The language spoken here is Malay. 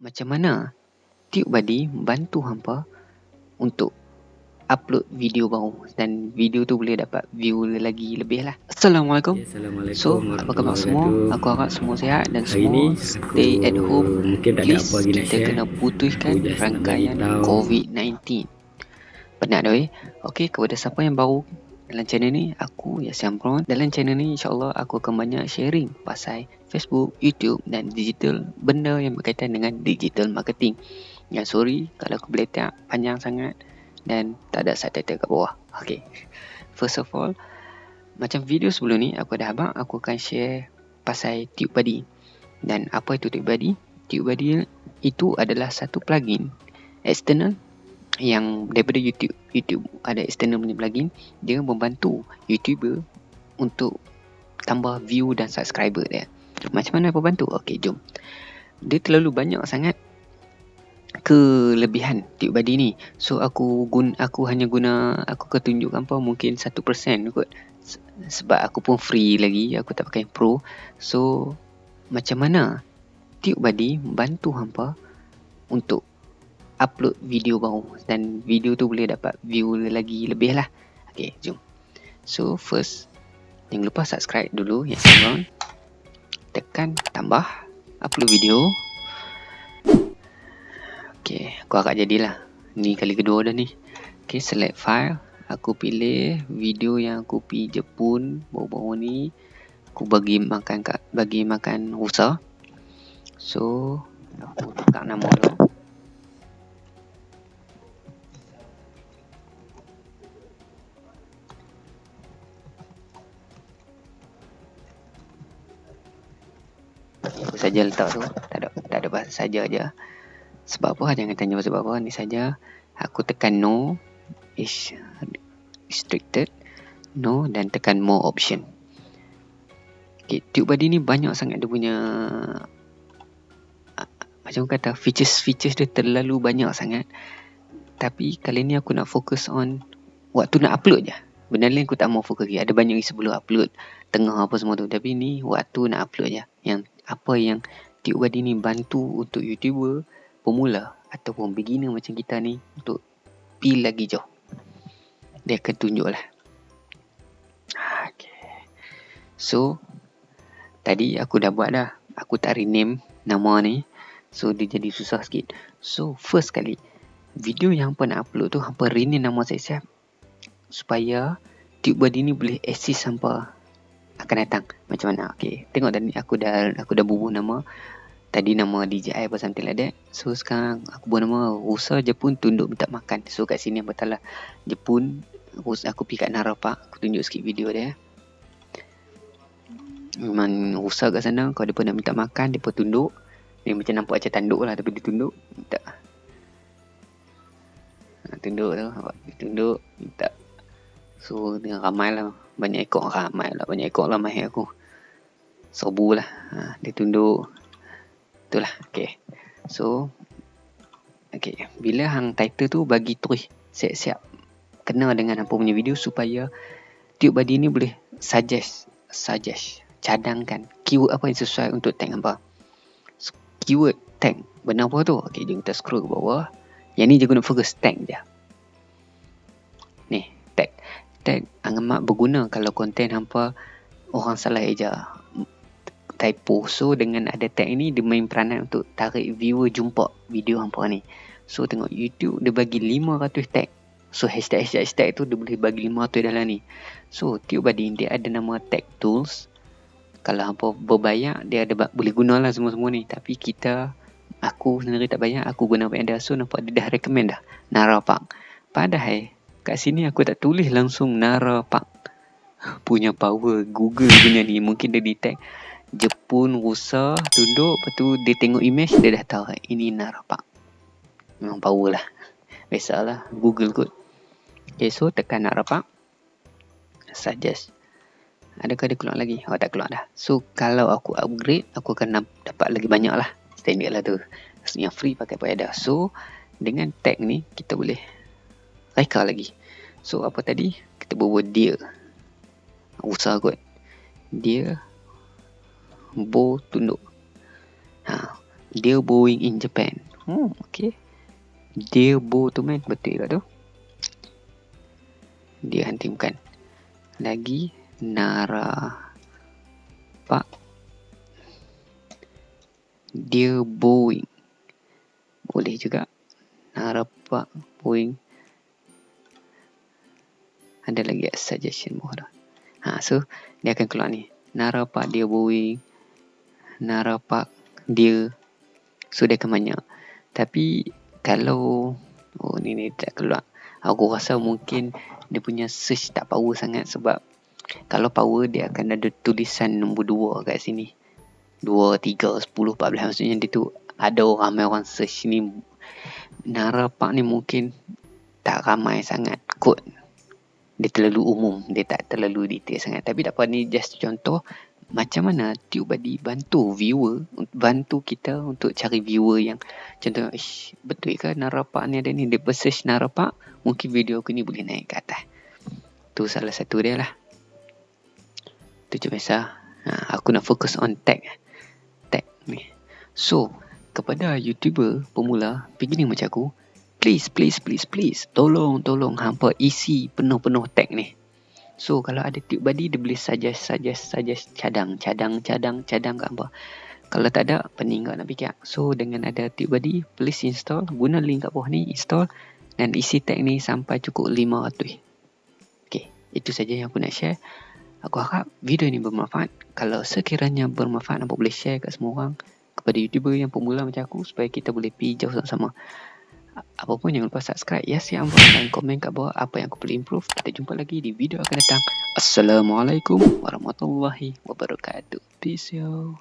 macam mana TubeBuddy membantu hampa untuk upload video baru dan video tu boleh dapat view lagi lebih lah. Assalamualaikum. Ya, Assalamualaikum. So, apa khabar semua? Aku harap semua sihat dan Hari semua stay at home. Mungkin tak Please, ada apa lagi nak kita kena putuskan rangkaian COVID-19. Penat dah eh? Okay, kepada siapa yang baru dalam channel ni, aku Yasin Amron. Dalam channel ni, insyaAllah aku akan banyak sharing pasal Facebook, YouTube dan digital benda yang berkaitan dengan digital marketing. Ya, sorry kalau aku boleh tak panjang sangat dan tak ada subtitle kat bawah. Okay. First of all, macam video sebelum ni aku dah abang aku akan share pasal TubeBuddy. Dan apa itu TubeBuddy? TubeBuddy itu adalah satu plugin external yang daripada YouTube. YouTube ada external punya plugin, dia membantu YouTuber untuk tambah view dan subscriber dia. Macam mana apa bantu? Okey, jom. Dia terlalu banyak sangat kelebihan TubeBuddy ni. So aku guna aku hanya guna aku akan apa mungkin 1% kot. Sebab aku pun free lagi, aku tak pakai pro. So macam mana TubeBuddy membantu hampa untuk upload video baru dan video tu boleh dapat view lagi lebih lah. Okay, jom. So first jangan lupa subscribe dulu ya semua. Tekan tambah upload video. Okay, aku agak jadilah. Ni kali kedua dah ni. Okay, select file. Aku pilih video yang aku pergi Jepun baru-baru ni. Aku bagi makan kat bagi makan rusa. So, aku tukar nama dia. Saja letak tu. Tak ada tak ada bahasa saja aja sebab apa? Jangan tanya sebab apa. Ni saja. Aku tekan no. Is restricted. No dan tekan more option. Okay, tube body ni banyak sangat dia punya uh, macam kata features-features dia terlalu banyak sangat. Tapi kali ni aku nak fokus on waktu nak upload je. Benda lain aku tak mau fokus lagi. Ada banyak sebelum upload tengah apa semua tu. Tapi ni waktu nak upload je. Yang apa yang tube body ni bantu untuk youtuber pemula ataupun beginner macam kita ni untuk pi lagi jauh. Dia akan tunjuk lah. Okay. So, tadi aku dah buat dah. Aku tak rename nama ni. So, dia jadi susah sikit. So, first kali, video yang hampa nak upload tu, hampa rename nama saya siap. Supaya TubeBuddy ni boleh assist hampa akan datang. Macam mana? Okay. Tengok tadi aku dah aku dah bubuh nama. Tadi nama DJI apa something like that. So sekarang aku buat nama Rusa Jepun tunduk minta makan. So kat sini betul lah Jepun. Rusa, aku pergi kat Nara Park. Aku tunjuk sikit video dia. Memang Rusa kat sana. Kalau dia pun nak minta makan dia pun tunduk. Dia macam nampak macam tanduk lah tapi dia tunduk. Minta. Ha, tunduk tu. Tunduk minta so dia ramai lah banyak ekor ramai lah banyak ekor lah mahir aku sobu lah ha, dia tunduk Itulah. Okay. So. Okay. Bila hang title tu bagi terus siap-siap. Kena dengan apa punya video supaya tube body ni boleh suggest. Suggest. Cadangkan. Keyword apa yang sesuai untuk tag apa. Keyword tag. Benar apa tu? Okay. Jom kita scroll ke bawah. Yang ni je guna fokus tag je. Ni. Tag. Amat berguna kalau konten hampa orang salah eja. Typo so dengan ada tag ni dia main peranan untuk tarik viewer jumpa video hampa ni. So tengok YouTube dia bagi 500 tag. So hashtag hashtag, hashtag tu dia boleh bagi 500 dalam ni. So tiup badin dia ada nama tag tools. Kalau hampa berbayar dia ada boleh guna lah semua-semua ni. Tapi kita aku sendiri tak bayar aku guna apa yang so nampak dia dah recommend dah. Nara Park. Padahal kat sini aku tak tulis langsung Nara Park punya power Google punya ni. Mungkin dia detect Jepun rusa tunduk. Lepas tu dia tengok image dia dah tahu ini Narapak memang power lah. Biasalah google kot. Ok so tekan Narapak suggest. Adakah dia keluar lagi? Oh tak keluar dah. So kalau aku upgrade aku akan dapat lagi banyak lah. Standard lah tu. Yang free pakai apa ada so dengan tag ni kita boleh reka lagi so apa tadi kita buat dia usaha kot dia bow tunduk. Ha, Dear Boeing in Japan. Hmm, okay. Dear Bo tu man, betul ke tu? Dia hantimkan. Lagi Nara Pak Dear Boeing. Boleh juga. Nara Pak Boeing. Ada lagi suggestion mohon. Ha, so dia akan keluar ni. Nara Pak Dear Boeing. Nara Pak Dear So dia akan banyak. Tapi Kalau Oh ni ni tak keluar. Aku rasa mungkin Dia punya search tak power sangat Sebab Kalau power dia akan ada tulisan nombor 2 kat sini. 2, 3, 10, 14 Maksudnya dia tu Ada ramai orang search ni. Nara Park ni mungkin Tak ramai sangat Kod Dia terlalu umum. Dia tak terlalu detail sangat. Tapi tak apa ni just contoh macam mana TubeBuddy bantu viewer bantu kita untuk cari viewer yang contoh ish, betul ke narapak ni ada ni? Dia search narapak mungkin video aku ni boleh naik ke atas. Tu salah satu dia lah. Tu je biasa. Ha, aku nak fokus on tag tag ni. So kepada youtuber pemula beginning macam aku please please please please tolong tolong hampa isi penuh-penuh tag ni So kalau ada tube body dia boleh suggest suggest suggest cadang cadang cadang cadang kat apa. Kalau tak ada pening nak fikir. So dengan ada tube body please install guna link kat bawah ni install dan isi tag ni sampai cukup 500. Okay, itu saja yang aku nak share. Aku harap video ini bermanfaat. Kalau sekiranya bermanfaat, nampak boleh share kat semua orang kepada YouTuber yang pemula macam aku supaya kita boleh pergi jauh sama-sama apa pun jangan lupa subscribe. Ya si ambo dan komen kat bawah apa yang aku perlu improve. Kita jumpa lagi di video akan datang. Assalamualaikum warahmatullahi wabarakatuh. Peace yo